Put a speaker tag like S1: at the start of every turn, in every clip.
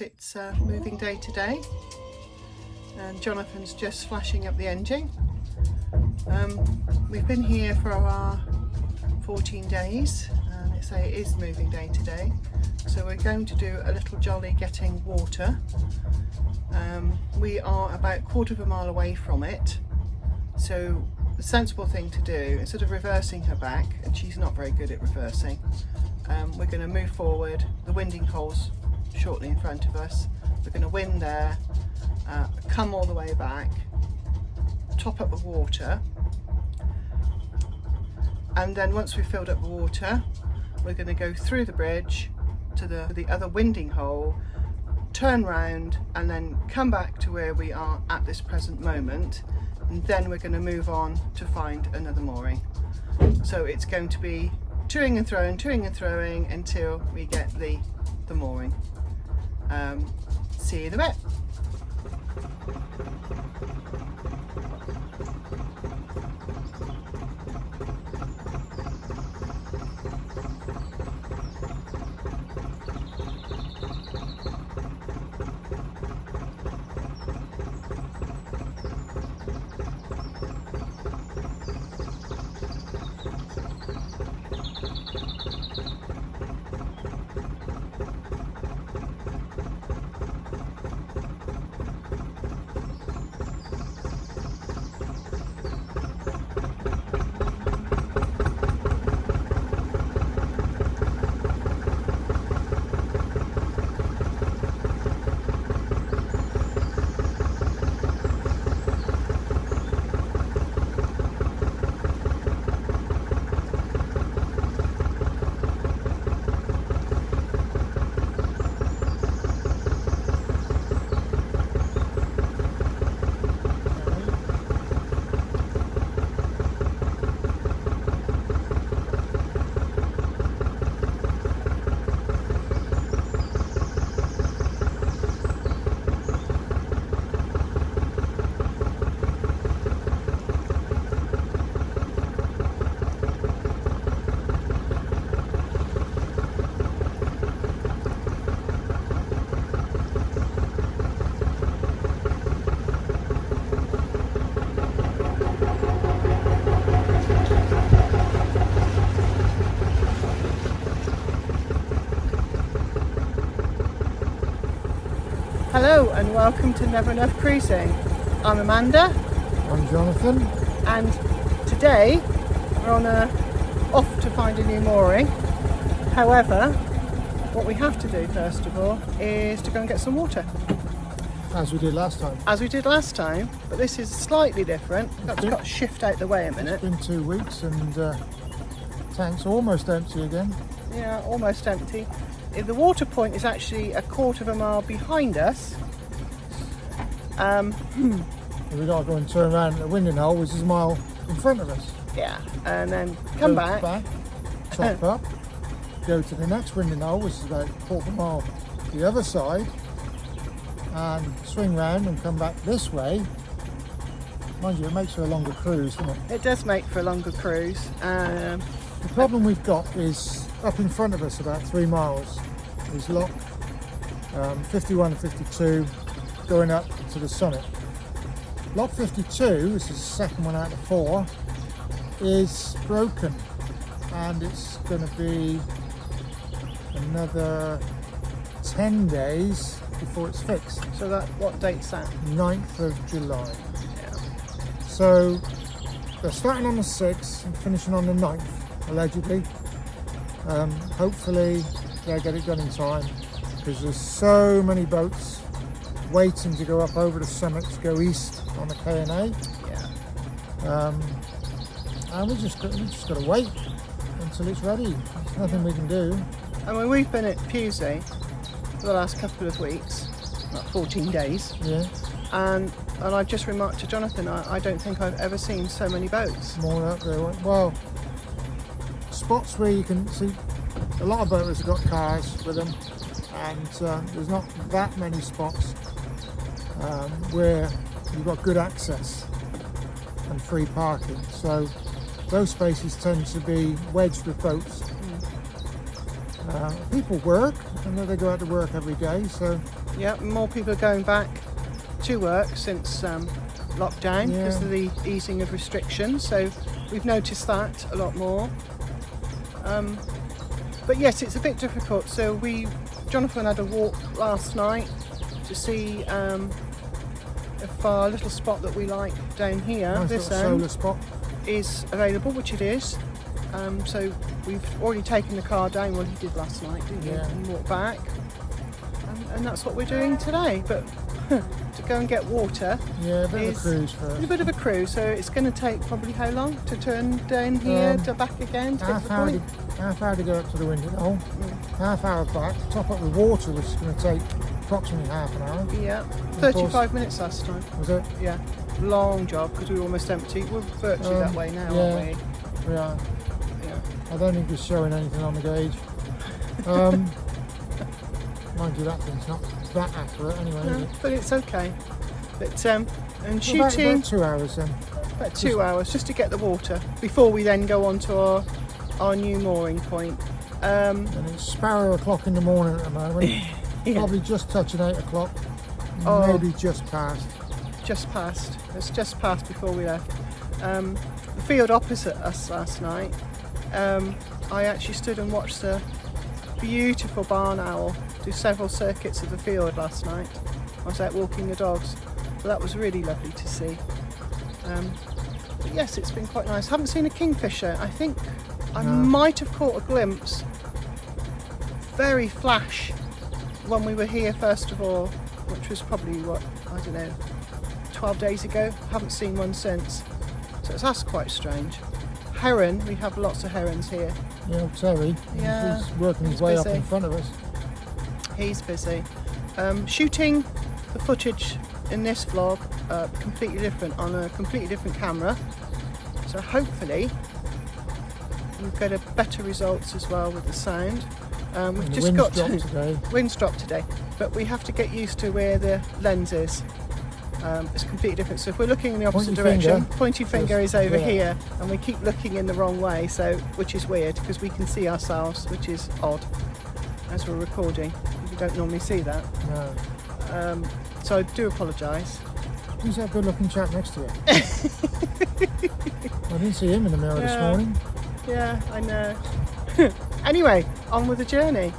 S1: It's uh, moving day today and Jonathan's just flashing up the engine. Um, we've been here for our 14 days and they say it is moving day today. So we're going to do a little jolly getting water. Um, we are about a quarter of a mile away from it. So the sensible thing to do, instead of reversing her back, and she's not very good at reversing, um, we're going to move forward. The winding hole's shortly in front of us. We're going to wind there, uh, come all the way back, top up the water, and then once we've filled up the water, we're going to go through the bridge to the, the other winding hole, turn round and then come back to where we are at this present moment and then we're going to move on to find another mooring. So it's going to be toing and throwing, toing and throwing until we get the, the mooring. Um, see you in a bit. Hello and welcome to Never Enough Cruising. I'm Amanda.
S2: I'm Jonathan.
S1: And today we're on a off to find a new mooring. However, what we have to do first of all is to go and get some water.
S2: As we did last time.
S1: As we did last time, but this is slightly different. I've got to shift out the way a minute.
S2: It's been two weeks and uh, tank's almost empty again.
S1: Yeah, almost empty. The water point is actually a quarter of a mile behind us. Um,
S2: we got to go and turn around at the winding hole, which is a mile in front of us.
S1: Yeah, and then come
S2: go
S1: back.
S2: back top up, go to the next winding hole, which is about a quarter mile the other side, and swing round and come back this way. Mind you, it makes for a longer cruise, doesn't it?
S1: It does make for a longer cruise. Um,
S2: the problem we've got is up in front of us about three miles is lock um, 51 and 52 going up to the summit. Lock 52, this is the second one out of four, is broken and it's going to be another 10 days before it's fixed.
S1: So that what date's that?
S2: 9th of July.
S1: Yeah.
S2: So they're starting on the 6th and finishing on the 9th, allegedly. Um, hopefully they'll get it done in time because there's so many boats waiting to go up over the summit to go east on the K&A.
S1: Yeah.
S2: Um, and we just got, we just got to wait until it's ready. There's nothing we can do.
S1: I mean, we've been at Pewsey for the last couple of weeks, about 14 days,
S2: Yeah,
S1: and and I've just remarked to Jonathan, I, I don't think I've ever seen so many boats.
S2: more out there. Well, spots where you can see a lot of boaters have got cars with them, and uh, there's not that many spots um, where you've got good access and free parking. So those spaces tend to be wedged with boats. Uh, people work, and they go out to work every day, so
S1: Yeah, more people are going back to work since um, lockdown because
S2: Yeah.
S1: of the easing of restrictions. So we've noticed that a lot more. Um, but yes, it's a bit difficult. So we, Jonathan had a walk last night to see um, if our little spot that we like down here,
S2: nice
S1: this end,
S2: solar spot.
S1: is available, which it is. Um, so we've already taken the car down. Well, you did last night, didn't you?
S2: Yeah.
S1: And walked back. Um, and that's what we're doing today. But to go and get water
S2: Yeah, a bit of a cruise
S1: it's a bit of a cruise. So it's going to take probably how long to turn down here
S2: Um,
S1: to back again to
S2: Half
S1: the
S2: hour,
S1: point?
S2: to, half hour to go up to the winding hole,
S1: Mm.
S2: half hour back, top up with water, which is going to take approximately half an hour.
S1: Yeah,
S2: course-
S1: 35 minutes last time.
S2: Was it?
S1: Yeah, long job because we were almost empty. We're virtually that
S2: Um,
S1: way now,
S2: yeah.
S1: aren't
S2: We are.
S1: Yeah.
S2: I don't think we're showing anything on the gauge. Um, mind you, that thing's not that accurate anyway,
S1: No,
S2: it?
S1: but it's okay. But um, and
S2: about-
S1: shooting.
S2: about two hours then.
S1: About two hours just to get the water before we then go on to our, our new mooring point. Um,
S2: And it's sparrow o'clock in the morning at the moment.
S1: Yeah.
S2: Probably just touching eight o'clock.
S1: Oh.
S2: Maybe just past.
S1: just past. It's just past before we left. Um, the field opposite us last night. Um, I actually stood and watched the beautiful barn owl do several circuits of the field last night. I was out walking the dogs, so that was really lovely to see. Um, but yes, it's been quite nice. haven't seen a kingfisher. I think I
S2: No.
S1: might have caught a glimpse, very flash, when we were here first of all, which was probably what I don't know, 12 days ago. Haven't seen one since. So it's that's quite strange. Heron, we have lots of herons here.
S2: Yeah, Terry,
S1: Yeah,
S2: he's working his
S1: he's
S2: way up in front of us.
S1: He's busy. Um, shooting the footage in this vlog uh, completely different on a completely different camera. So hopefully we'll get a better results as well with the sound. Um, we've just got
S2: dropped
S1: to,
S2: today.
S1: Wind's dropped today, but we have to get used to where the lens is. Um, it's completely different. So if we're looking in the opposite direction,
S2: finger
S1: pointy finger is over
S2: there.
S1: here, and we keep looking in the wrong way. So which is weird because we can see ourselves, which is odd as we're recording. You don't normally see that.
S2: No.
S1: Um, so I do apologise.
S2: Who's that good looking chap next to you? I didn't see him in the mirror this morning.
S1: Yeah, I know. anyway, on with the journey.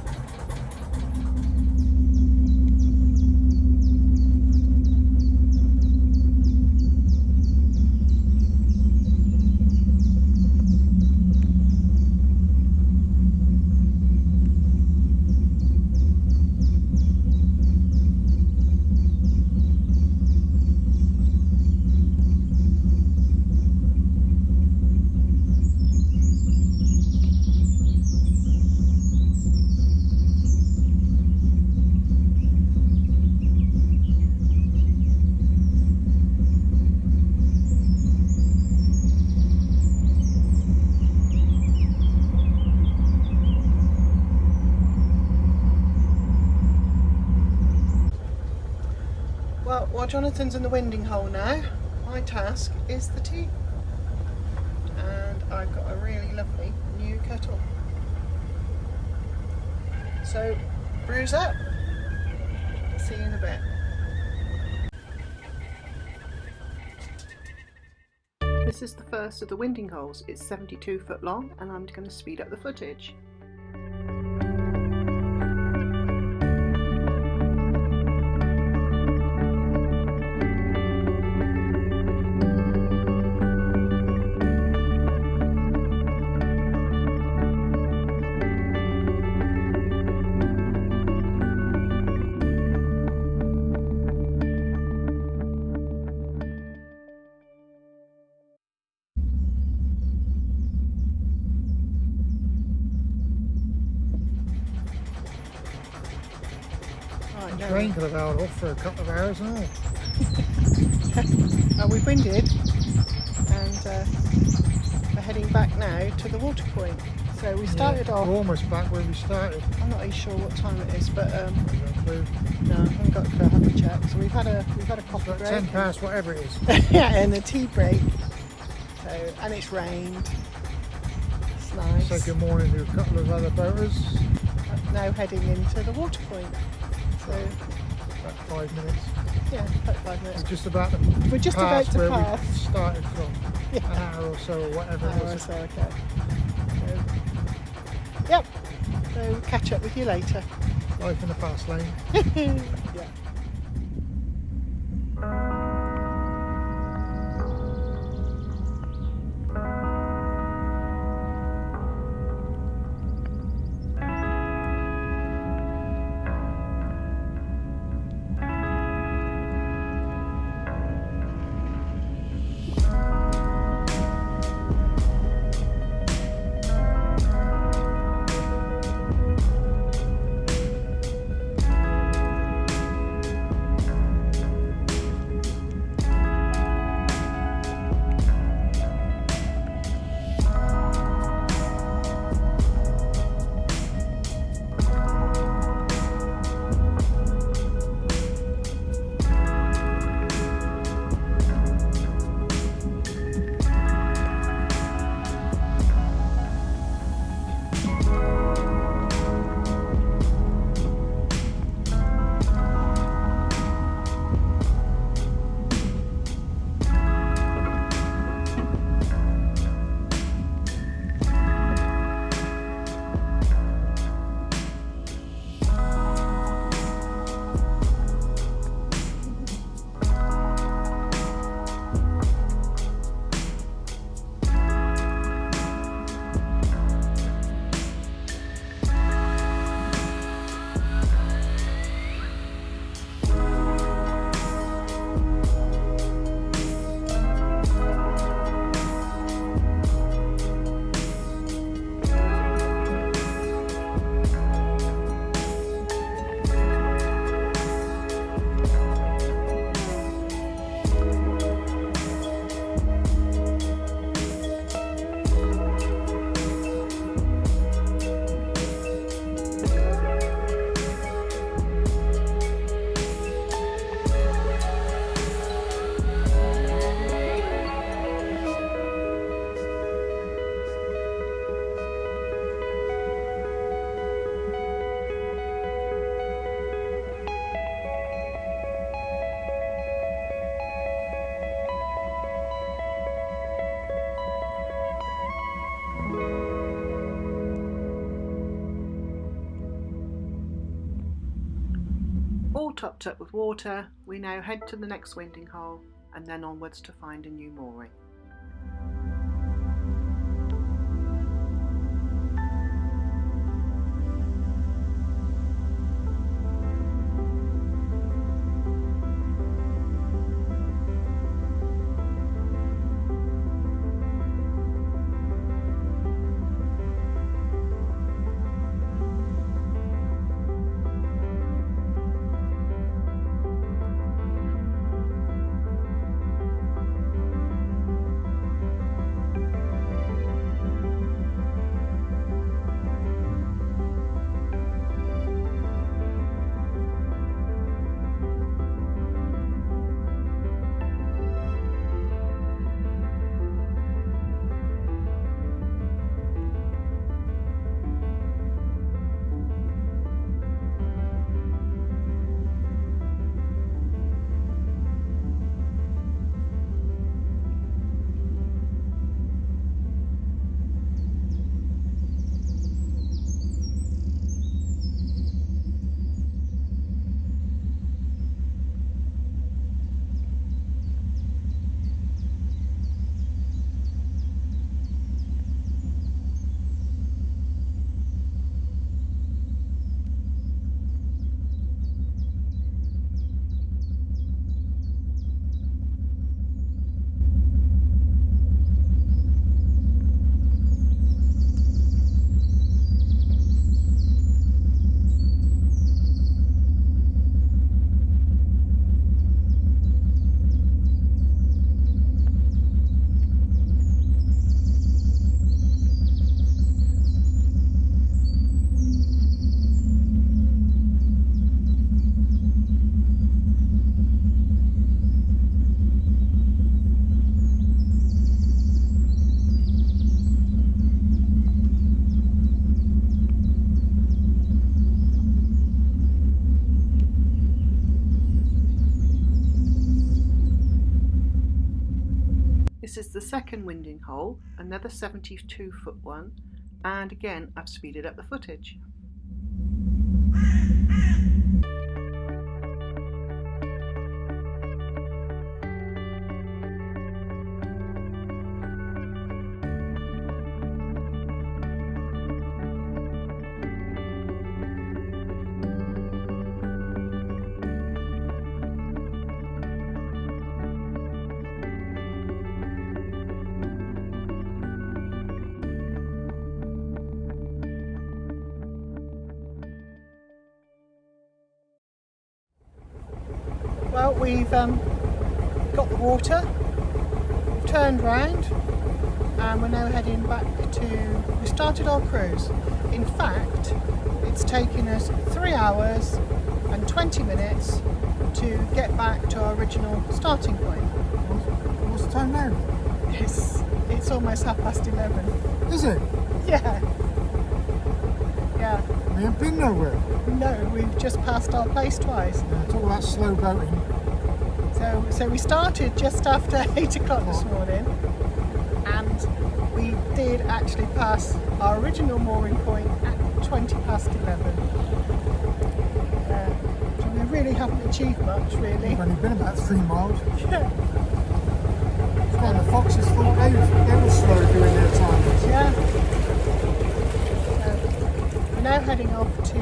S1: Jonathan's in the winding hole now, my task is the tea. And I've got a really lovely new kettle. So, brews up. See you in a bit. This is the first of the winding holes. It's 72 foot long and I'm going to speed up the footage. Now
S2: Train could have held off for a couple of hours and all.
S1: Uh, we've winded and uh, we're heading back now to the water point. So we started
S2: Yeah,
S1: off,
S2: We're almost back where we started.
S1: I'm not even sure what time it is, but um,
S2: No
S1: I haven't got a clue, I haven't checked. So we've had a we've had a coffee break.
S2: ten
S1: and-
S2: past, whatever it is.
S1: yeah, and a tea break. So and it's rained. It's nice.
S2: Say good morning to a couple of other boaters.
S1: now heading into the water point. So
S2: About five minutes.
S1: yeah, about five minutes.
S2: We're just about to
S1: We're just
S2: pass
S1: about to
S2: where
S1: pass.
S2: we started from.
S1: Yeah.
S2: An hour or so, or whatever it
S1: Oh,
S2: was.
S1: so okay. So, yep. So catch up with you later.
S2: Life in the fast lane.
S1: topped up with water, we now head to the next winding hole and then onwards to find a new mooring. Second winding hole, another 72 foot one, and again I've speeded up the footage. Well, we've um, got the water, turned round, and we're now heading back to. We started our cruise. In fact, it's taken us three hours and 20 minutes to get back to our original starting point.
S2: What's the time now?
S1: It's, it's almost half past 11.
S2: Is it?
S1: Yeah. Yeah.
S2: We haven't been nowhere.
S1: No, we've just passed our place twice.
S2: Yeah, talk about slow boating.
S1: So, so we started just after eight o'clock this morning, and we did actually pass our original mooring point at twenty past eleven. Uh, so we really haven't achieved much, really.
S2: We've only been about three miles.
S1: Yeah,
S2: It's the foxes thought they, they were slow doing their time.
S1: yeah. So we're now heading off to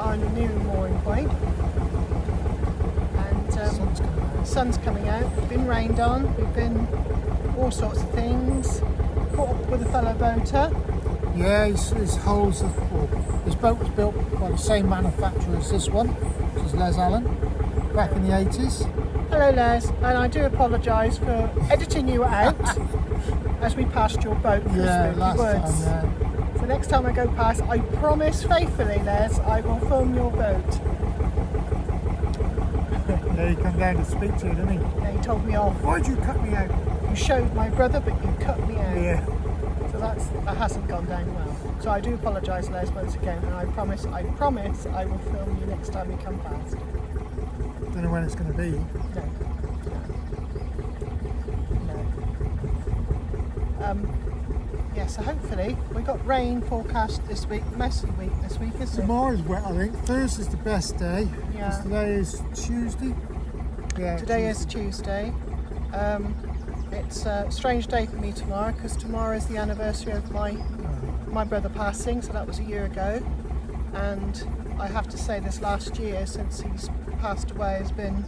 S1: our new mooring point, and um,
S2: Sun's coming out.
S1: sun's coming out, we've been rained on, we've been all sorts of things, caught up with a fellow boater.
S2: Yeah, his, his hulls, of, well, his boat was built by the same manufacturer as this one, which is Les Allen, back in the 80s.
S1: Hello Les, and I do apologise for editing you out as we passed your boat
S2: Yeah, last
S1: Woods.
S2: time,
S1: So next time I go past, I promise faithfully Les, I will film your boat.
S2: Yeah. He came down to speak to you, didn't he?
S1: Yeah, he told me off.
S2: Why'd you cut me out?
S1: You showed my brother, but you cut me out.
S2: Yeah.
S1: So that's that hasn't gone down well. So I do apologise, Les, once again, and I promise, I promise, I will film you next time you come past.
S2: Don't know when it's going to be.
S1: No. No. Um, yeah, so hopefully we got rain forecast this week, messy week this week, isn't it?
S2: Tomorrow's wet, I think. Thursday's the best day.
S1: Yeah.
S2: Today is Tuesday. Yeah.
S1: Today is Tuesday. Um, it's a strange day for me tomorrow because tomorrow is the anniversary of my my brother passing, so that was a year ago. And I have to say, this last year since he's passed away has been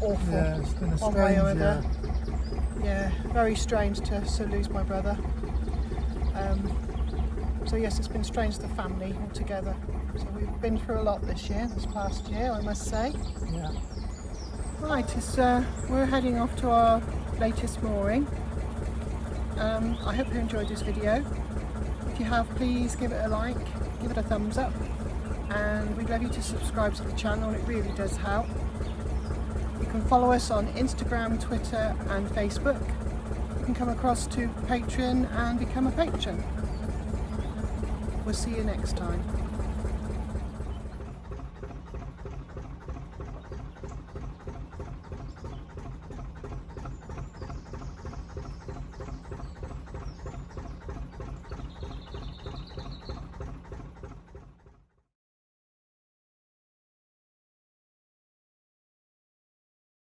S1: awful.
S2: Yeah, it's been a
S1: one way or
S2: strange.
S1: other.
S2: Yeah.
S1: Yeah, very strange to, to lose my brother. Um, so yes, it's been strange the family altogether. So we've been through a lot this year, this past year, I must say.
S2: Yeah.
S1: Right, it's, uh, we're heading off to our latest mooring. Um, I hope you enjoyed this video. If you have, please give it a like, give it a thumbs up, and we'd love you to subscribe to the channel, it really does help. You can follow us on Instagram, Twitter and Facebook. You can come across to Patreon and become a patron. We'll see you next time.